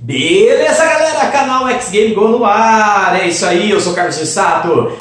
Beleza, galera? Canal X Game Go no ar. É isso aí, eu sou Carlos Sato.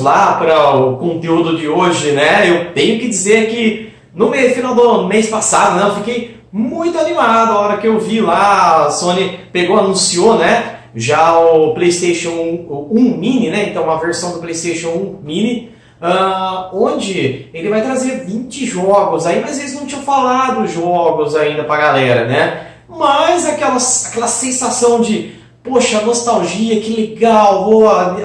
Lá para o conteúdo de hoje, né? Eu tenho que dizer que no final do mês passado, né, eu fiquei muito animado a hora que eu vi lá, a Sony pegou, anunciou, né? Já o PlayStation 1, 1 Mini, né? Então, uma versão do PlayStation 1 Mini, uh, onde ele vai trazer 20 jogos aí, mas eles não tinham falado jogos ainda pra galera, né? Mas aquela, aquela sensação de poxa, nostalgia, que legal,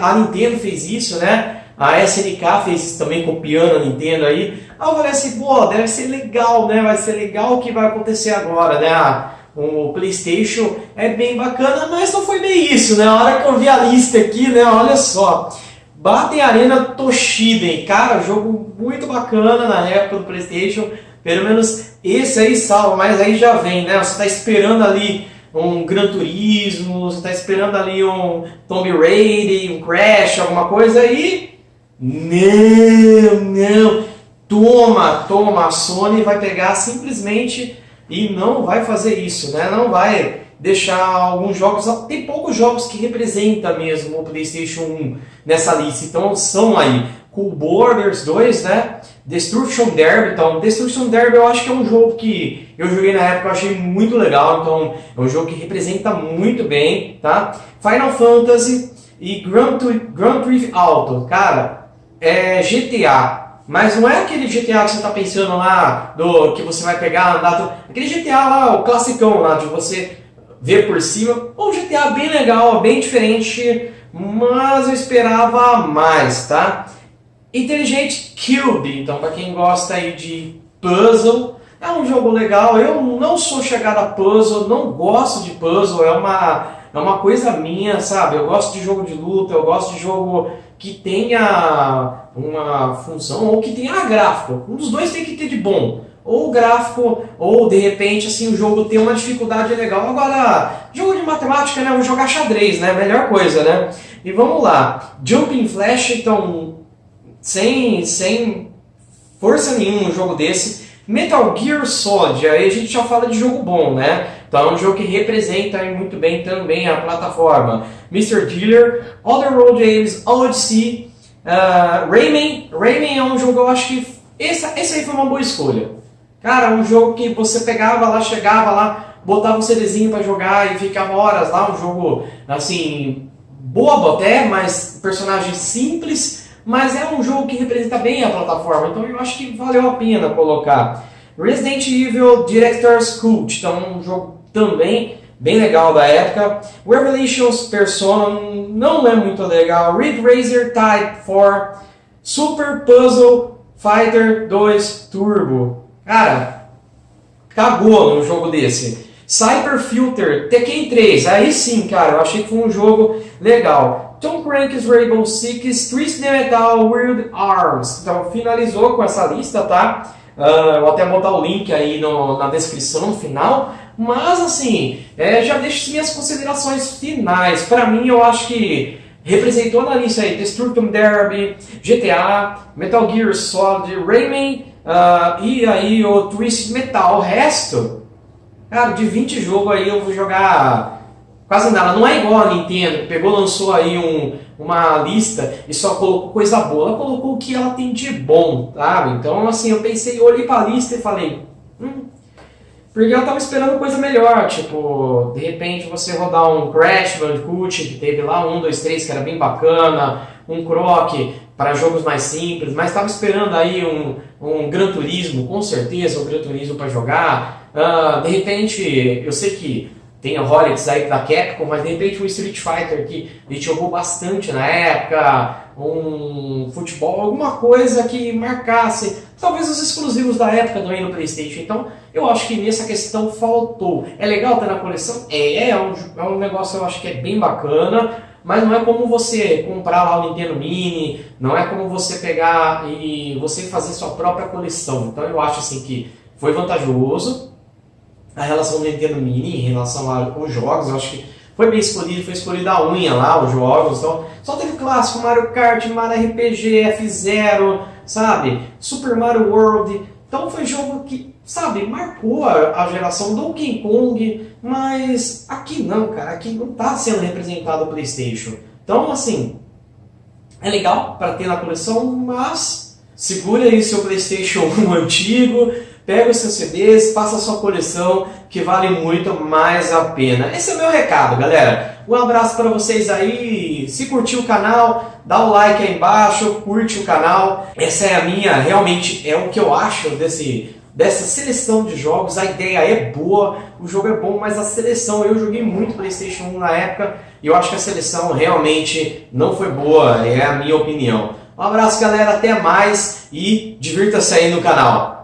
a, Nintendo fez isso, né? A SNK fez também copiando a Nintendo aí. Aí eu falei assim, pô, deve ser legal, né? Vai ser legal o que vai acontecer agora, né? Ah, o Playstation é bem bacana, mas não foi bem isso, né? A hora que eu vi a lista aqui, né? Olha só. Batem Arena Toshiden, cara, jogo muito bacana na época do Playstation. Pelo menos esse aí salva, mas aí já vem, né? Você tá esperando ali um Gran Turismo, você está esperando ali um Tomb Raider, um Crash, alguma coisa aí. Não, não. Toma, toma, a Sony vai pegar simplesmente e não vai fazer isso, né? Não vai deixar alguns jogos, tem poucos jogos que representam mesmo o PlayStation 1 nessa lista, então são aí Cool Borders 2, né? Destruction Derby, então Destruction Derby eu acho que é um jogo que eu joguei na época, eu achei muito legal, então é um jogo que representa muito bem, tá? Final Fantasy e Grand, Grand Theft Auto, cara, é GTA, mas não é aquele GTA que você tá pensando lá, do que você vai pegar, andar, aquele GTA lá, o classicão lá, de você ver por cima, um GTA bem legal, bem diferente, mas eu esperava mais, tá? Inteligente Cube, então para quem gosta aí de puzzle, é um jogo legal. Eu não sou chegado a puzzle, não gosto de puzzle, é uma, é uma coisa minha, sabe? Eu gosto de jogo de luta, eu gosto de jogo que tenha uma função ou que tenha gráfico. Um dos dois tem que ter de bom. Ou gráfico, ou de repente assim o jogo tem uma dificuldade legal. Agora, jogo de matemática, né? Vou jogar xadrez, né? Melhor coisa, né? E vamos lá. Jumping Flash, então sem, sem força nenhuma um jogo desse. Metal Gear Solid, aí a gente já fala de jogo bom, né? É um jogo que representa muito bem também a plataforma. Mr. Dealer, Other Road Games, Odyssey, uh, Rayman. Rayman é um jogo, eu acho que esse, esse aí foi uma boa escolha. Cara, um jogo que você pegava lá, chegava lá, botava um CDzinho para jogar e ficava horas lá, um jogo assim, bobo até, mas personagem simples, mas é um jogo que representa bem a plataforma, então eu acho que valeu a pena colocar. Resident Evil Director's Cult, então um jogo também bem legal da época. Revelations Persona não é muito legal. Ridge Racer Type 4, Super Puzzle Fighter 2 Turbo. Cara, cagou no jogo desse. Cyber Filter Tekken 3, aí sim, cara, eu achei que foi um jogo legal. Tom Crunk's Rainbow Six, Twisted Metal, Weird Arms. Então finalizou com essa lista, tá? Uh, vou até botar o link aí no, na descrição no final. Mas assim, é, já deixo minhas considerações finais. Para mim, eu acho que representou na lista aí Destruction Derby, GTA, Metal Gear Solid, Rayman uh, e aí o Twisted Metal. O resto, cara, de 20 jogos aí eu vou jogar Quase nada. Não é igual a Nintendo, que pegou, lançou aí um, uma lista e só colocou coisa boa. Ela colocou o que ela tem de bom, sabe? Então, assim, eu pensei, olhei pra lista e falei, hum, porque eu tava esperando coisa melhor, tipo, de repente você rodar um Crash Bandicoot, que teve lá um, dois, três, que era bem bacana, um Croc para jogos mais simples, mas estava esperando aí um, um Gran Turismo, com certeza, um Gran Turismo para jogar. Uh, de repente, eu sei que tem Rolex aí da Capcom, mas de repente um Street Fighter que a gente jogou bastante na época, um futebol, alguma coisa que marcasse, talvez os exclusivos da época também no Playstation. Então eu acho que nessa questão faltou. É legal ter na coleção? É, é um, é um negócio eu acho que é bem bacana, mas não é como você comprar lá o Nintendo Mini, não é como você pegar e você fazer sua própria coleção. Então eu acho assim que foi vantajoso a relação do Nintendo Mini em relação aos jogos, eu acho que foi bem escolhido, foi escolhido a unha lá, os jogos, então só teve clássico, Mario Kart, Mario RPG, F-Zero, sabe? Super Mario World, então foi jogo que, sabe, marcou a, geração Donkey Kong, mas aqui não, cara, aqui não está sendo representado o Playstation. Então, assim, é legal para ter na coleção, mas segura aí seu Playstation 1 antigo, pega os seus CDs, faça a sua coleção, que vale muito mais a pena. Esse é o meu recado, galera. Um abraço para vocês aí. Se curtiu o canal, dá o like aí embaixo, curte o canal. Essa é a minha, realmente, é o que eu acho desse, dessa seleção de jogos. A ideia é boa, o jogo é bom, mas a seleção, eu joguei muito Playstation 1 na época, e eu acho que a seleção realmente não foi boa, é a minha opinião. Um abraço, galera, até mais e divirta-se aí no canal.